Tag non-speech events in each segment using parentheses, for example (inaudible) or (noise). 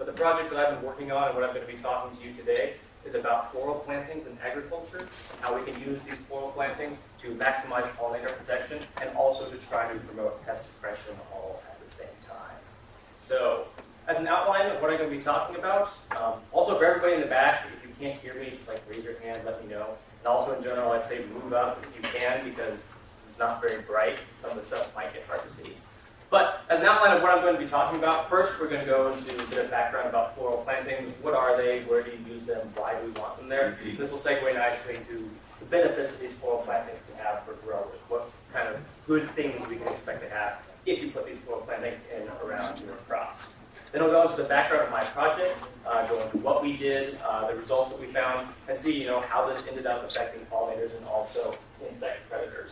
But the project that I've been working on and what I'm going to be talking to you today is about floral plantings in agriculture, how we can use these floral plantings to maximize pollinator protection and also to try to promote pest suppression all at the same time. So, as an outline of what I'm going to be talking about, um, also for everybody in the back, if you can't hear me, just like raise your hand, let me know. And also in general, I'd say move up if you can because is not very bright. Some of the stuff might get hard to see. But as an outline of what I'm going to be talking about, first we're going to go into a bit of background about floral plantings. What are they? Where do you use them? Why do we want them there? This will segue nicely to the benefits these floral plantings can have for growers. What kind of good things we can expect to have if you put these floral plantings in around your crops. Then we'll go into the background of my project, uh, go into what we did, uh, the results that we found, and see you know how this ended up affecting pollinators and also insect predators.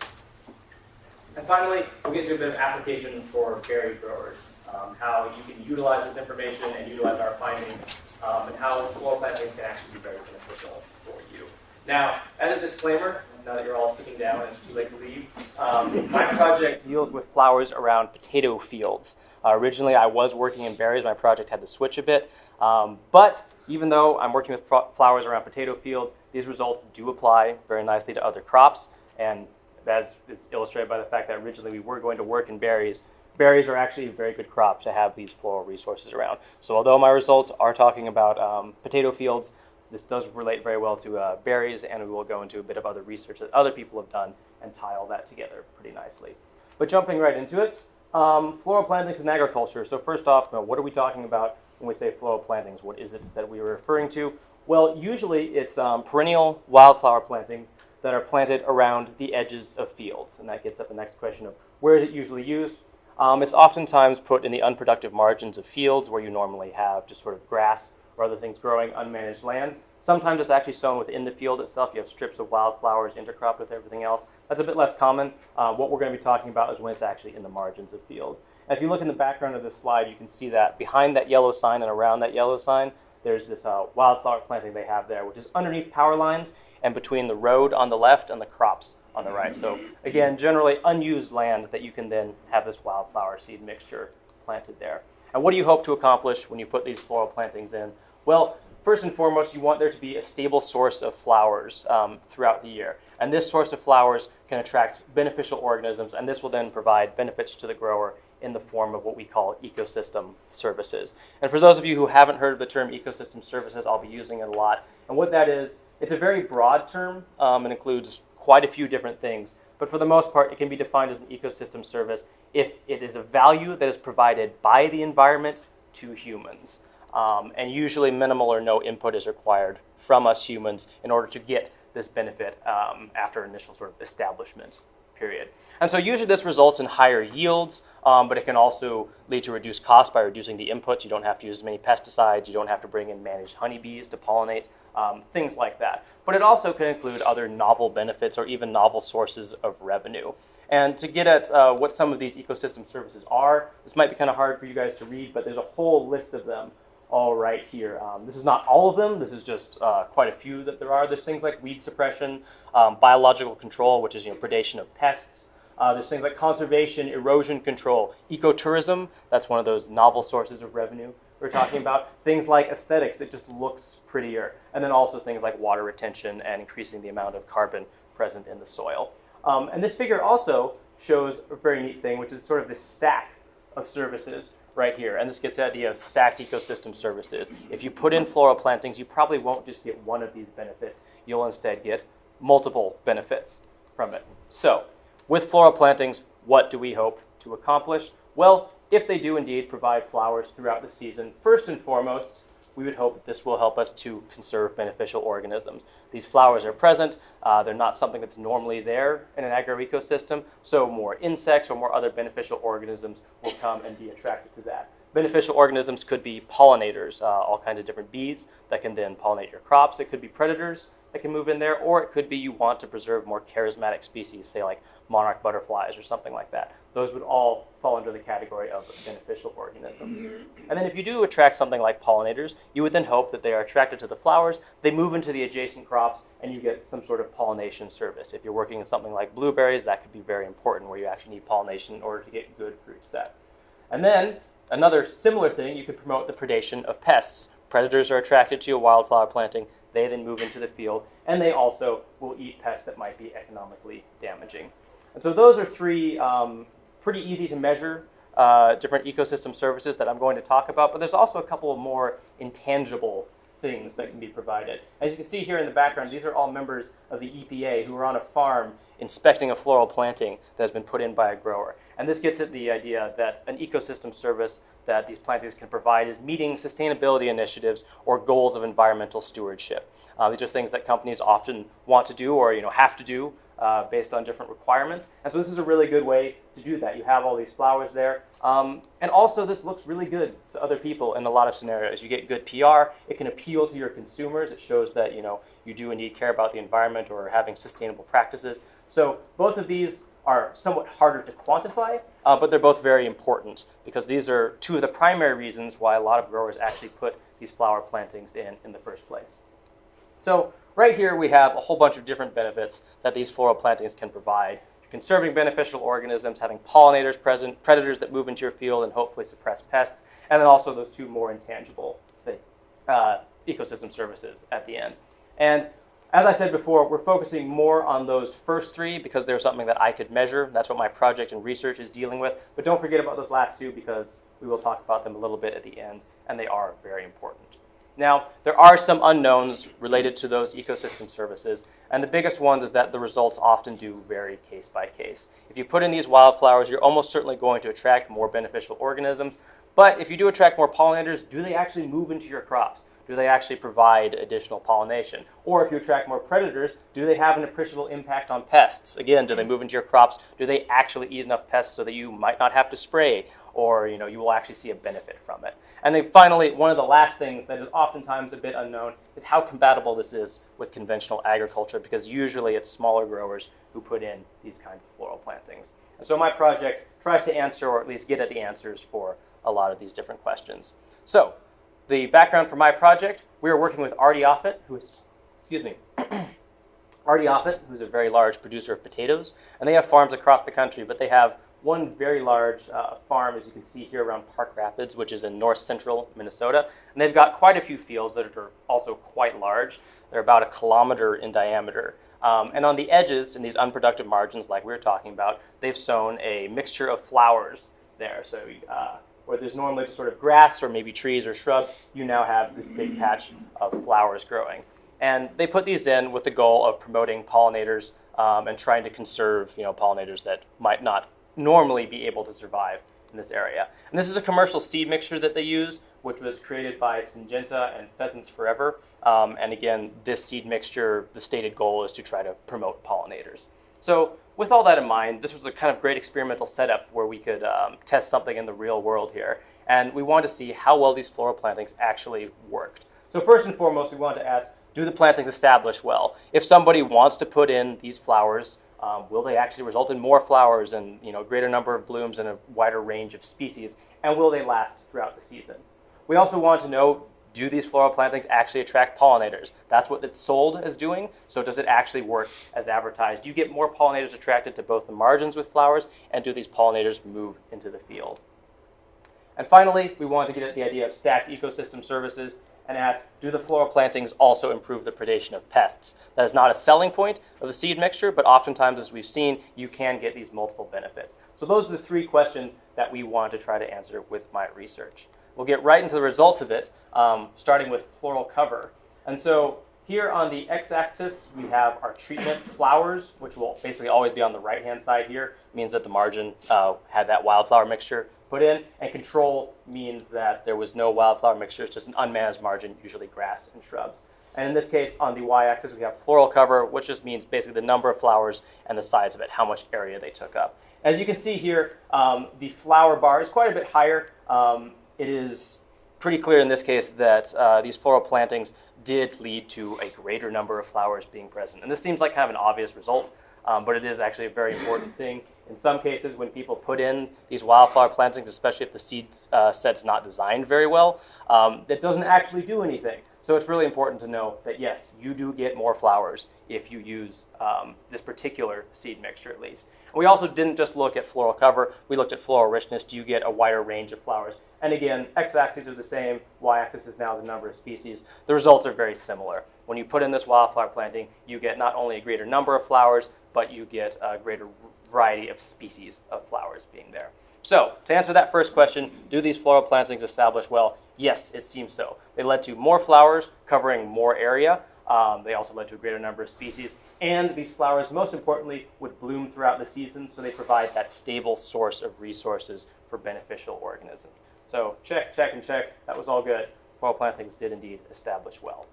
And finally, we'll get to a bit of application for berry growers, um, how you can utilize this information and utilize our findings, um, and how floral plantings can actually be very beneficial for you. Now, as a disclaimer, now that you're all sitting down and it's too late to leave, um, my project deals with flowers around potato fields. Uh, originally, I was working in berries. My project had to switch a bit. Um, but even though I'm working with flowers around potato fields, these results do apply very nicely to other crops. And as is illustrated by the fact that originally we were going to work in berries, berries are actually a very good crop to have these floral resources around. So although my results are talking about um, potato fields, this does relate very well to uh, berries, and we will go into a bit of other research that other people have done and tie all that together pretty nicely. But jumping right into it, um, floral plantings in agriculture. So first off, you know, what are we talking about when we say floral plantings? What is it that we are referring to? Well, usually it's um, perennial wildflower plantings that are planted around the edges of fields. And that gets at the next question of where is it usually used? Um, it's oftentimes put in the unproductive margins of fields where you normally have just sort of grass or other things growing, unmanaged land. Sometimes it's actually sown within the field itself. You have strips of wildflowers intercropped with everything else. That's a bit less common. Uh, what we're going to be talking about is when it's actually in the margins of fields. And if you look in the background of this slide, you can see that behind that yellow sign and around that yellow sign, there's this uh, wildflower planting they have there, which is underneath power lines and between the road on the left and the crops on the right. So again, generally unused land that you can then have this wildflower seed mixture planted there. And what do you hope to accomplish when you put these floral plantings in? Well, first and foremost, you want there to be a stable source of flowers um, throughout the year. And this source of flowers can attract beneficial organisms, and this will then provide benefits to the grower in the form of what we call ecosystem services. And for those of you who haven't heard of the term ecosystem services, I'll be using it a lot. And what that is, it's a very broad term um, and includes quite a few different things. But for the most part, it can be defined as an ecosystem service if it is a value that is provided by the environment to humans. Um, and usually minimal or no input is required from us humans in order to get this benefit um, after initial sort of establishment period. And so usually this results in higher yields, um, but it can also lead to reduced costs by reducing the inputs. You don't have to use as many pesticides. You don't have to bring in managed honeybees to pollinate, um, things like that. But it also can include other novel benefits or even novel sources of revenue. And to get at uh, what some of these ecosystem services are, this might be kind of hard for you guys to read, but there's a whole list of them all right here. Um, this is not all of them. This is just uh, quite a few that there are. There's things like weed suppression, um, biological control, which is you know predation of pests. Uh, there's things like conservation, erosion control, ecotourism. That's one of those novel sources of revenue we're talking about. (laughs) Things like aesthetics. It just looks prettier. And then also things like water retention and increasing the amount of carbon present in the soil. Um, and this figure also shows a very neat thing, which is sort of this stack of services right here. And this gets the idea of stacked ecosystem services. If you put in floral plantings, you probably won't just get one of these benefits. You'll instead get multiple benefits from it. So, with floral plantings, what do we hope to accomplish? Well, if they do indeed provide flowers throughout the season, first and foremost, we would hope this will help us to conserve beneficial organisms. These flowers are present, uh, they're not something that's normally there in an agroecosystem, so more insects or more other beneficial organisms will come and be attracted to that. Beneficial organisms could be pollinators, uh, all kinds of different bees that can then pollinate your crops. It could be predators, that can move in there, or it could be you want to preserve more charismatic species, say like monarch butterflies or something like that. Those would all fall under the category of beneficial organisms. And then if you do attract something like pollinators, you would then hope that they are attracted to the flowers, they move into the adjacent crops, and you get some sort of pollination service. If you're working in something like blueberries, that could be very important where you actually need pollination in order to get good fruit set. And then another similar thing, you could promote the predation of pests. Predators are attracted to your wildflower planting, they then move into the field, and they also will eat pests that might be economically damaging. And so those are three um, pretty easy to measure uh, different ecosystem services that I'm going to talk about, but there's also a couple of more intangible things that can be provided. As you can see here in the background, these are all members of the EPA who are on a farm inspecting a floral planting that has been put in by a grower. And this gets at the idea that an ecosystem service that these plantings can provide is meeting sustainability initiatives or goals of environmental stewardship. Uh, these are things that companies often want to do or you know have to do uh, based on different requirements. And so this is a really good way to do that. You have all these flowers there. Um, and also this looks really good to other people in a lot of scenarios. You get good PR. It can appeal to your consumers. It shows that you know you do indeed care about the environment or having sustainable practices. So both of these are somewhat harder to quantify, uh, but they're both very important because these are two of the primary reasons why a lot of growers actually put these flower plantings in in the first place. So right here we have a whole bunch of different benefits that these floral plantings can provide. Conserving beneficial organisms, having pollinators present, predators that move into your field and hopefully suppress pests, and then also those two more intangible uh, ecosystem services at the end. And as I said before, we're focusing more on those first three because they're something that I could measure. That's what my project and research is dealing with. But don't forget about those last two because we will talk about them a little bit at the end, and they are very important. Now, there are some unknowns related to those ecosystem services, and the biggest one is that the results often do vary case by case. If you put in these wildflowers, you're almost certainly going to attract more beneficial organisms, but if you do attract more pollinators, do they actually move into your crops? do they actually provide additional pollination? Or if you attract more predators, do they have an appreciable impact on pests? Again, do they move into your crops? Do they actually eat enough pests so that you might not have to spray? Or you know, you will actually see a benefit from it. And then finally, one of the last things that is oftentimes a bit unknown is how compatible this is with conventional agriculture because usually it's smaller growers who put in these kinds of floral plantings. And so my project tries to answer or at least get at the answers for a lot of these different questions. So the background for my project, we are working with R.D. Offutt, who is, excuse me, (coughs) R.D. Offutt, who's a very large producer of potatoes, and they have farms across the country, but they have one very large uh, farm, as you can see here around Park Rapids, which is in north central Minnesota. And they've got quite a few fields that are also quite large. They're about a kilometer in diameter. Um, and on the edges, in these unproductive margins, like we were talking about, they've sown a mixture of flowers there. So uh, where there's normally just sort of grass or maybe trees or shrubs, you now have this big patch of flowers growing. And they put these in with the goal of promoting pollinators um, and trying to conserve you know, pollinators that might not normally be able to survive in this area. And this is a commercial seed mixture that they use, which was created by Syngenta and Pheasants Forever. Um, and again, this seed mixture, the stated goal is to try to promote pollinators. So with all that in mind, this was a kind of great experimental setup where we could um, test something in the real world here. And we wanted to see how well these floral plantings actually worked. So first and foremost, we wanted to ask, do the plantings establish well? If somebody wants to put in these flowers, um, will they actually result in more flowers and you know, greater number of blooms and a wider range of species? And will they last throughout the season? We also want to know, do these floral plantings actually attract pollinators? That's what it's sold as doing, so does it actually work as advertised? Do you get more pollinators attracted to both the margins with flowers, and do these pollinators move into the field? And finally, we want to get at the idea of stacked ecosystem services and ask, do the floral plantings also improve the predation of pests? That is not a selling point of the seed mixture, but oftentimes, as we've seen, you can get these multiple benefits. So those are the three questions that we want to try to answer with my research. We'll get right into the results of it, um, starting with floral cover. And so here on the x-axis, we have our treatment flowers, which will basically always be on the right-hand side here. It means that the margin uh, had that wildflower mixture put in. And control means that there was no wildflower mixture, it's just an unmanaged margin, usually grass and shrubs. And in this case, on the y-axis, we have floral cover, which just means basically the number of flowers and the size of it, how much area they took up. As you can see here, um, the flower bar is quite a bit higher. Um, it is pretty clear in this case that uh, these floral plantings did lead to a greater number of flowers being present. And this seems like kind of an obvious result, um, but it is actually a very important thing. In some cases, when people put in these wildflower plantings, especially if the seed uh, set's not designed very well, um, that doesn't actually do anything. So it's really important to know that yes, you do get more flowers if you use um, this particular seed mixture at least. we also didn't just look at floral cover, we looked at floral richness. Do you get a wider range of flowers? And again, x-axis are the same, y-axis is now the number of species. The results are very similar. When you put in this wildflower planting, you get not only a greater number of flowers, but you get a greater variety of species of flowers being there. So, to answer that first question, do these floral plantings establish well? Yes, it seems so. They led to more flowers covering more area. Um, they also led to a greater number of species. And these flowers, most importantly, would bloom throughout the season, so they provide that stable source of resources for beneficial organisms. So check, check, and check. That was all good. Floral plantings did indeed establish well.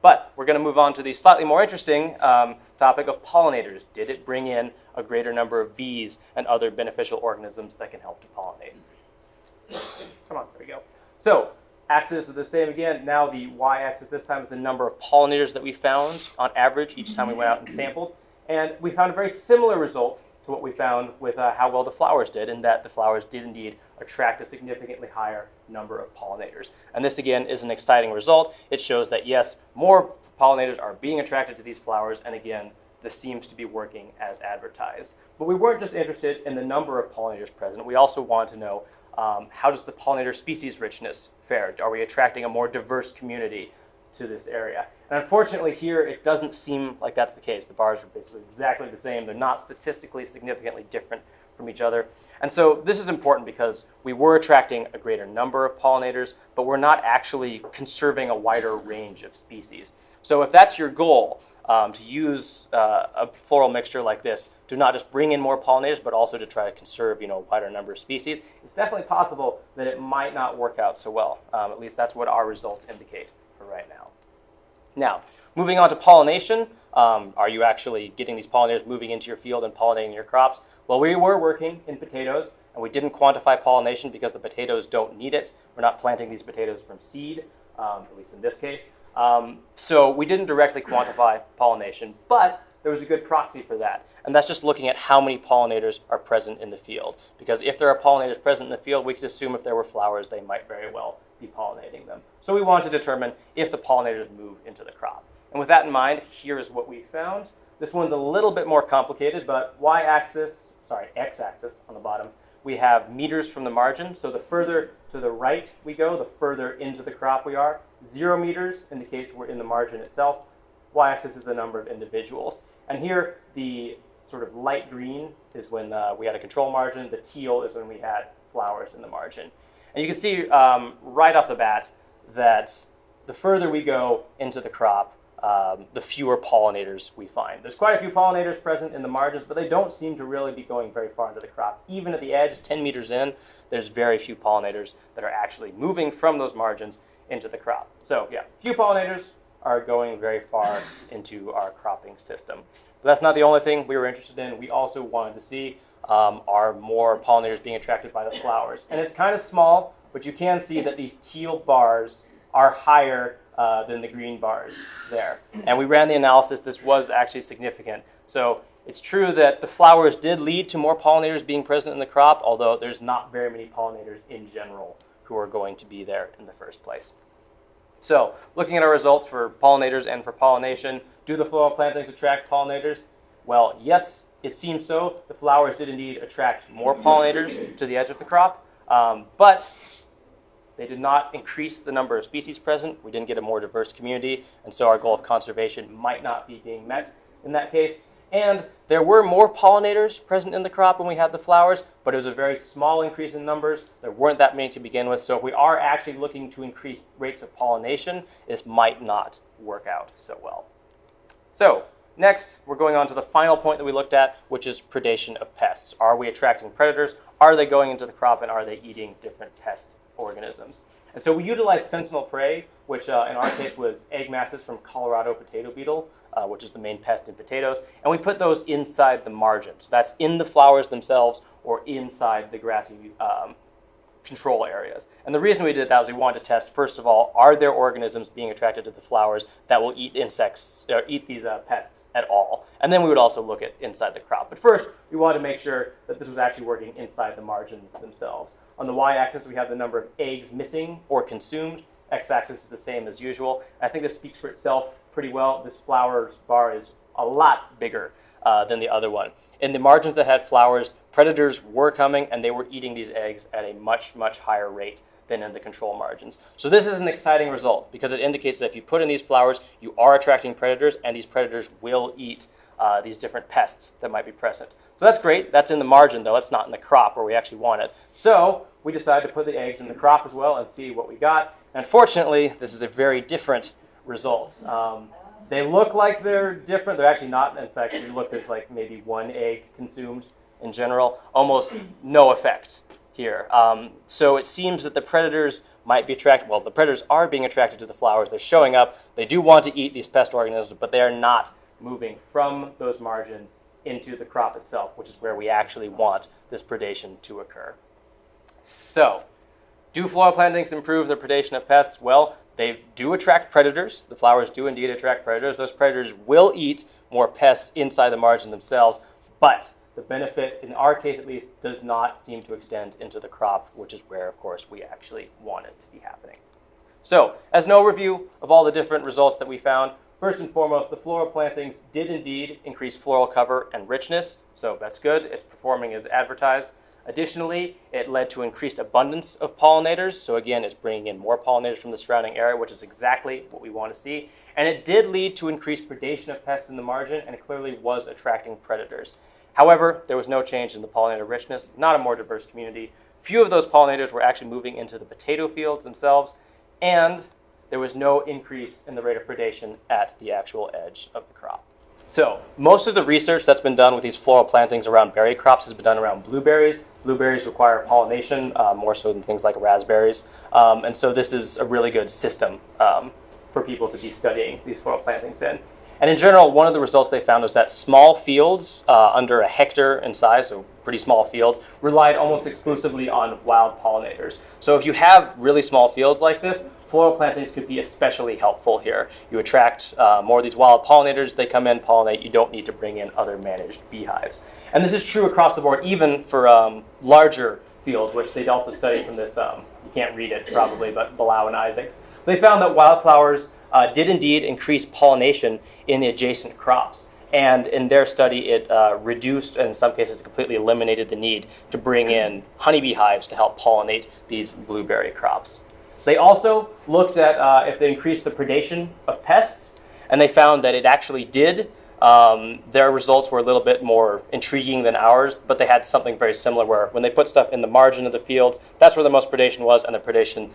But we're going to move on to the slightly more interesting um, topic of pollinators. Did it bring in a greater number of bees and other beneficial organisms that can help to pollinate? Come on, there we go. So axis is the same again. Now the y-axis this time is the number of pollinators that we found on average each time we went out and sampled. And we found a very similar result to what we found with uh, how well the flowers did, in that the flowers did indeed attract a significantly higher number of pollinators. And this again is an exciting result. It shows that yes, more pollinators are being attracted to these flowers, and again, this seems to be working as advertised. But we weren't just interested in the number of pollinators present, we also wanted to know um, how does the pollinator species richness fare? Are we attracting a more diverse community to this area? And unfortunately here, it doesn't seem like that's the case. The bars are basically exactly the same. They're not statistically significantly different from each other. And so this is important because we were attracting a greater number of pollinators, but we're not actually conserving a wider range of species. So if that's your goal, um, to use uh, a floral mixture like this to not just bring in more pollinators, but also to try to conserve, you know, a wider number of species, it's definitely possible that it might not work out so well. Um, at least that's what our results indicate for right now. Now, moving on to pollination, um, are you actually getting these pollinators moving into your field and pollinating your crops? Well, we were working in potatoes, and we didn't quantify pollination because the potatoes don't need it. We're not planting these potatoes from seed, um, at least in this case. Um, so we didn't directly quantify pollination, but there was a good proxy for that. And that's just looking at how many pollinators are present in the field. Because if there are pollinators present in the field, we could assume if there were flowers, they might very well be pollinating them. So we wanted to determine if the pollinators move into the crop. And with that in mind, here is what we found. This one's a little bit more complicated, but y-axis, sorry, x-axis on the bottom, we have meters from the margin. So the further to the right we go, the further into the crop we are. Zero meters indicates we're in the margin itself. Y-axis is the number of individuals. And here, the sort of light green is when uh, we had a control margin. The teal is when we had flowers in the margin. And you can see um, right off the bat that the further we go into the crop, um, the fewer pollinators we find. There's quite a few pollinators present in the margins, but they don't seem to really be going very far into the crop. Even at the edge, 10 meters in, there's very few pollinators that are actually moving from those margins into the crop. So yeah, few pollinators are going very far (laughs) into our cropping system. But that's not the only thing we were interested in. We also wanted to see um, are more pollinators being attracted by the flowers. And it's kind of small, but you can see that these teal bars are higher uh, than the green bars there. And we ran the analysis. This was actually significant. So it's true that the flowers did lead to more pollinators being present in the crop, although there's not very many pollinators in general who are going to be there in the first place. So looking at our results for pollinators and for pollination, do the floral plantings attract pollinators? Well, yes, it seems so. The flowers did indeed attract more pollinators to the edge of the crop, um, but they did not increase the number of species present. We didn't get a more diverse community, and so our goal of conservation might not be being met in that case. And there were more pollinators present in the crop when we had the flowers, but it was a very small increase in numbers. There weren't that many to begin with, so if we are actually looking to increase rates of pollination, this might not work out so well. So next, we're going on to the final point that we looked at, which is predation of pests. Are we attracting predators? Are they going into the crop, and are they eating different pests organisms. And so we utilized sentinel prey, which uh, in our case was egg masses from Colorado potato beetle, uh, which is the main pest in potatoes, and we put those inside the margin. So that's in the flowers themselves or inside the grassy um, control areas. And the reason we did that was we wanted to test, first of all, are there organisms being attracted to the flowers that will eat insects, or eat these uh, pests at all? And then we would also look at inside the crop. But first, we wanted to make sure that this was actually working inside the margins themselves. On the y-axis, we have the number of eggs missing or consumed. X-axis is the same as usual. I think this speaks for itself pretty well. This flowers bar is a lot bigger uh, than the other one. In the margins that had flowers, predators were coming and they were eating these eggs at a much, much higher rate than in the control margins. So this is an exciting result because it indicates that if you put in these flowers, you are attracting predators and these predators will eat uh, these different pests that might be present. So that's great. That's in the margin though. It's not in the crop where we actually want it. So we decided to put the eggs in the crop as well and see what we got. Unfortunately, this is a very different result. Um, they look like they're different. They're actually not. In fact, if you look, there's like maybe one egg consumed in general. Almost no effect here. Um, so it seems that the predators might be attracted. Well, the predators are being attracted to the flowers. They're showing up. They do want to eat these pest organisms, but they are not moving from those margins into the crop itself, which is where we actually want this predation to occur. So, do floral plantings improve the predation of pests? Well, they do attract predators. The flowers do indeed attract predators. Those predators will eat more pests inside the margin themselves, but the benefit, in our case at least, does not seem to extend into the crop, which is where, of course, we actually want it to be happening. So, as an overview of all the different results that we found, first and foremost, the floral plantings did indeed increase floral cover and richness, so that's good. It's performing as advertised. Additionally, it led to increased abundance of pollinators. So again, it's bringing in more pollinators from the surrounding area, which is exactly what we want to see. And it did lead to increased predation of pests in the margin, and it clearly was attracting predators. However, there was no change in the pollinator richness, not a more diverse community. Few of those pollinators were actually moving into the potato fields themselves, and there was no increase in the rate of predation at the actual edge of the crop. So most of the research that's been done with these floral plantings around berry crops has been done around blueberries. Blueberries require pollination uh, more so than things like raspberries. Um, and so this is a really good system um, for people to be studying these floral plantings in. And in general, one of the results they found was that small fields uh, under a hectare in size, so pretty small fields, relied almost exclusively on wild pollinators. So if you have really small fields like this, floral plantings could be especially helpful here. You attract uh, more of these wild pollinators, they come in, pollinate, you don't need to bring in other managed beehives. And this is true across the board, even for um, larger fields, which they'd also studied from this, um, you can't read it probably, but Blaauw and Isaacs. They found that wildflowers uh, did indeed increase pollination in the adjacent crops. And in their study, it uh, reduced, and in some cases, completely eliminated the need to bring in honeybee hives to help pollinate these blueberry crops. They also looked at uh, if they increased the predation of pests, and they found that it actually did. Um, their results were a little bit more intriguing than ours, but they had something very similar where when they put stuff in the margin of the fields, that's where the most predation was, and the predation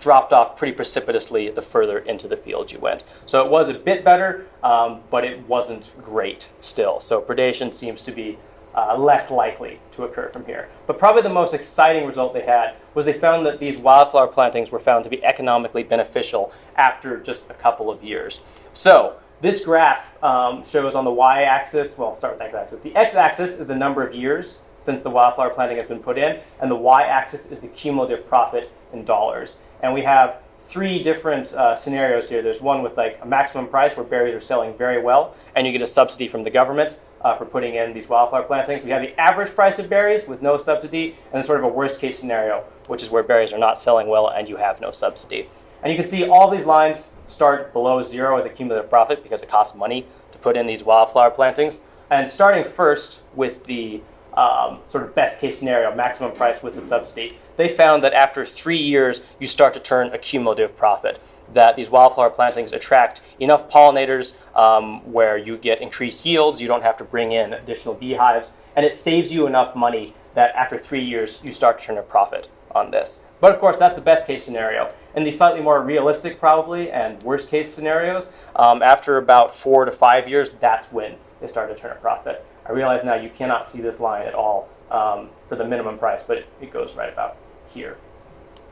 dropped off pretty precipitously the further into the field you went. So it was a bit better, um, but it wasn't great still. So predation seems to be uh, less likely to occur from here. But probably the most exciting result they had was they found that these wildflower plantings were found to be economically beneficial after just a couple of years. So this graph um, shows on the y-axis, well, start with the x-axis. The x-axis is the number of years since the wildflower planting has been put in, and the y-axis is the cumulative profit in dollars. And we have three different uh, scenarios here. There's one with like a maximum price where berries are selling very well, and you get a subsidy from the government uh, for putting in these wildflower plantings. We have the average price of berries with no subsidy, and then sort of a worst case scenario, which is where berries are not selling well and you have no subsidy. And you can see all these lines start below zero as a cumulative profit because it costs money to put in these wildflower plantings. And starting first with the um, sort of best case scenario, maximum price with the subsidy, they found that after three years, you start to turn a cumulative profit. That these wildflower plantings attract enough pollinators um, where you get increased yields, you don't have to bring in additional beehives, and it saves you enough money that after three years, you start to turn a profit on this. But of course, that's the best case scenario. In the slightly more realistic, probably, and worst case scenarios, um, after about four to five years, that's when they start to turn a profit. I realize now you cannot see this line at all um, for the minimum price, but it, it goes right about here.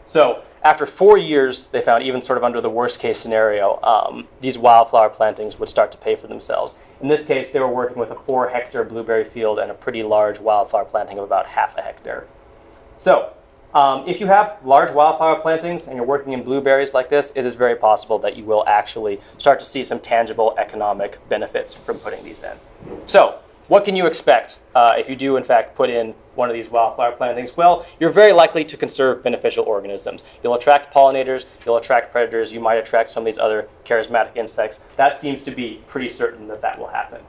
So after four years, they found even sort of under the worst case scenario, um, these wildflower plantings would start to pay for themselves. In this case, they were working with a four hectare blueberry field and a pretty large wildflower planting of about half a hectare. So Um, if you have large wildflower plantings and you're working in blueberries like this, it is very possible that you will actually start to see some tangible economic benefits from putting these in. So, what can you expect uh, if you do, in fact, put in one of these wildflower plantings? Well, you're very likely to conserve beneficial organisms. You'll attract pollinators, you'll attract predators, you might attract some of these other charismatic insects. That seems to be pretty certain that that will happen.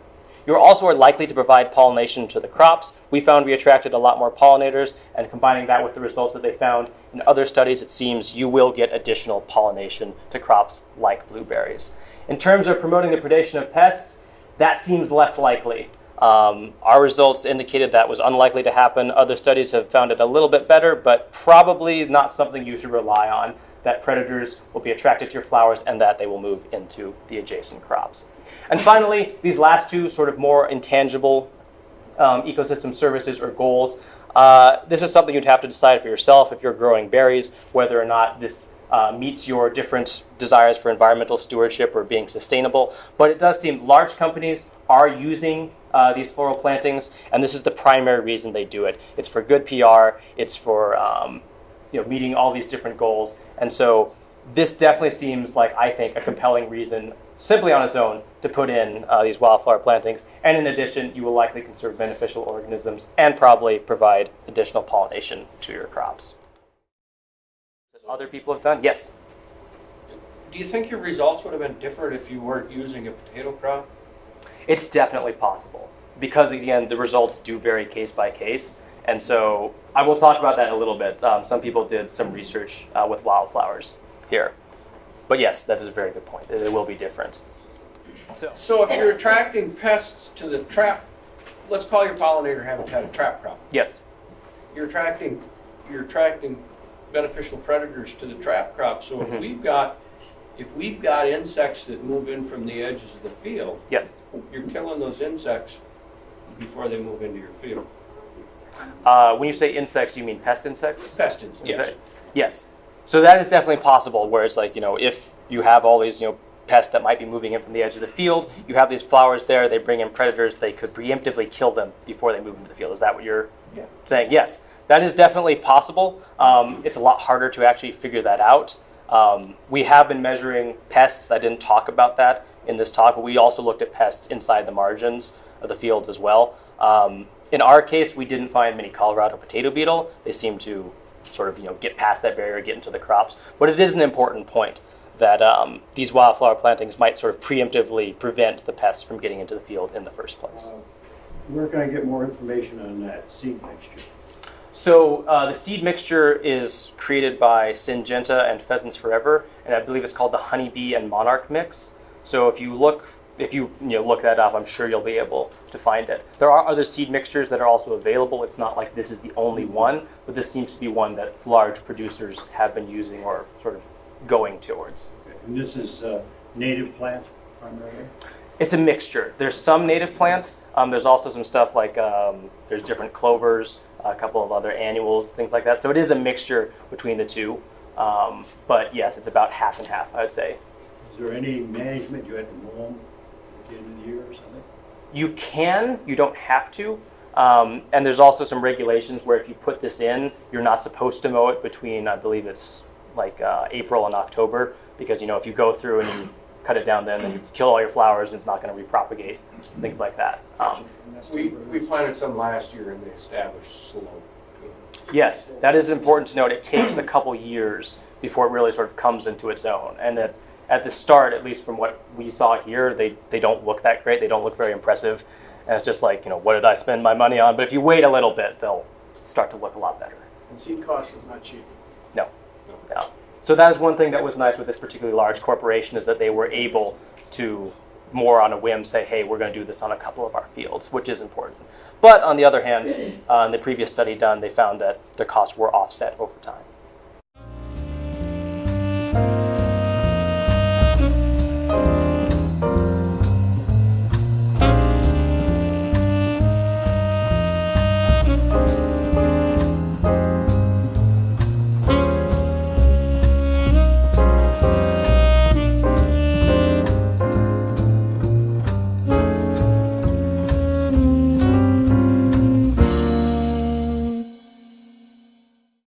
You also are likely to provide pollination to the crops. We found we attracted a lot more pollinators, and combining that with the results that they found in other studies, it seems you will get additional pollination to crops like blueberries. In terms of promoting the predation of pests, that seems less likely. Um, our results indicated that was unlikely to happen. Other studies have found it a little bit better, but probably not something you should rely on. That predators will be attracted to your flowers and that they will move into the adjacent crops. And finally, these last two sort of more intangible um, ecosystem services or goals. Uh, this is something you'd have to decide for yourself if you're growing berries, whether or not this uh, meets your different desires for environmental stewardship or being sustainable. But it does seem large companies are using uh, these floral plantings, and this is the primary reason they do it. It's for good PR. It's for um, you know meeting all these different goals, and so this definitely seems like I think a compelling reason simply on its own to put in uh, these wildflower plantings. And in addition, you will likely conserve beneficial organisms and probably provide additional pollination to your crops. Other people have done? Yes. Do you think your results would have been different if you weren't using a potato crop? It's definitely possible because again, the results do vary case by case. And so I will talk about that in a little bit. Um, some people did some research uh, with wildflowers here. But yes, that is a very good point. It will be different. So, So if you're attracting pests to the trap, let's call your pollinator habitat a trap crop. yes. You're attracting, you're attracting beneficial predators to the trap crop. So if Mhm. we've got, if we've got insects that move in from the edges of the field, Yes. You're killing those insects before they move into your field. Uh, when you say insects, you mean pest insects? Pest insects. Yes. Yes. So that is definitely possible where it's like, you know, if you have all these, you know, pests that might be moving in from the edge of the field, you have these flowers there, they bring in predators, they could preemptively kill them before they move into the field. Is that what you're Yeah. saying? Yes. That is definitely possible. Um, it's a lot harder to actually figure that out. Um, we have been measuring pests. I didn't talk about that in this talk, but we also looked at pests inside the margins of the fields as well. Um, in our case, we didn't find many Colorado potato beetle. They seem to sort of you know get past that barrier, get into the crops. But it is an important point that um, these wildflower plantings might sort of preemptively prevent the pests from getting into the field in the first place. Uh, Where can I get more information on that seed mixture? So uh, the seed mixture is created by Syngenta and Pheasants Forever, and I believe it's called the Honeybee and Monarch mix. So if you look, if you, you know, look that up, I'm sure you'll be able to find it. There are other seed mixtures that are also available. It's not like this is the only one, but this seems to be one that large producers have been using or sort of going towards. And this is uh, native plants primarily? It's a mixture. There's some native plants. Um, there's also some stuff like um, there's different clovers, a couple of other annuals, things like that. So it is a mixture between the two. Um, but yes, it's about half and half, I would say. Is there any management, you have to mow them at the end of the year or something? You can, you don't have to. Um, and there's also some regulations where if you put this in, you're not supposed to mow it between, I believe it's like uh, April and October, because you know if you go through and you cut it down then, then you kill all your flowers, and it's not going to repropagate, things like that. Um, We, we planted some last year and they established slope. Yes, that is important to note. It takes a couple years before it really sort of comes into its own. And that at the start, at least from what we saw here, they, they don't look that great. They don't look very impressive. And it's just like, you know, what did I spend my money on? But if you wait a little bit, they'll start to look a lot better. And seed cost is not cheap. No. No. So that is one thing that was nice with this particularly large corporation is that they were able to more on a whim say, hey, we're going to do this on a couple of our fields, which is important. But on the other hand, (clears throat) uh, in the previous study done, they found that the costs were offset over time.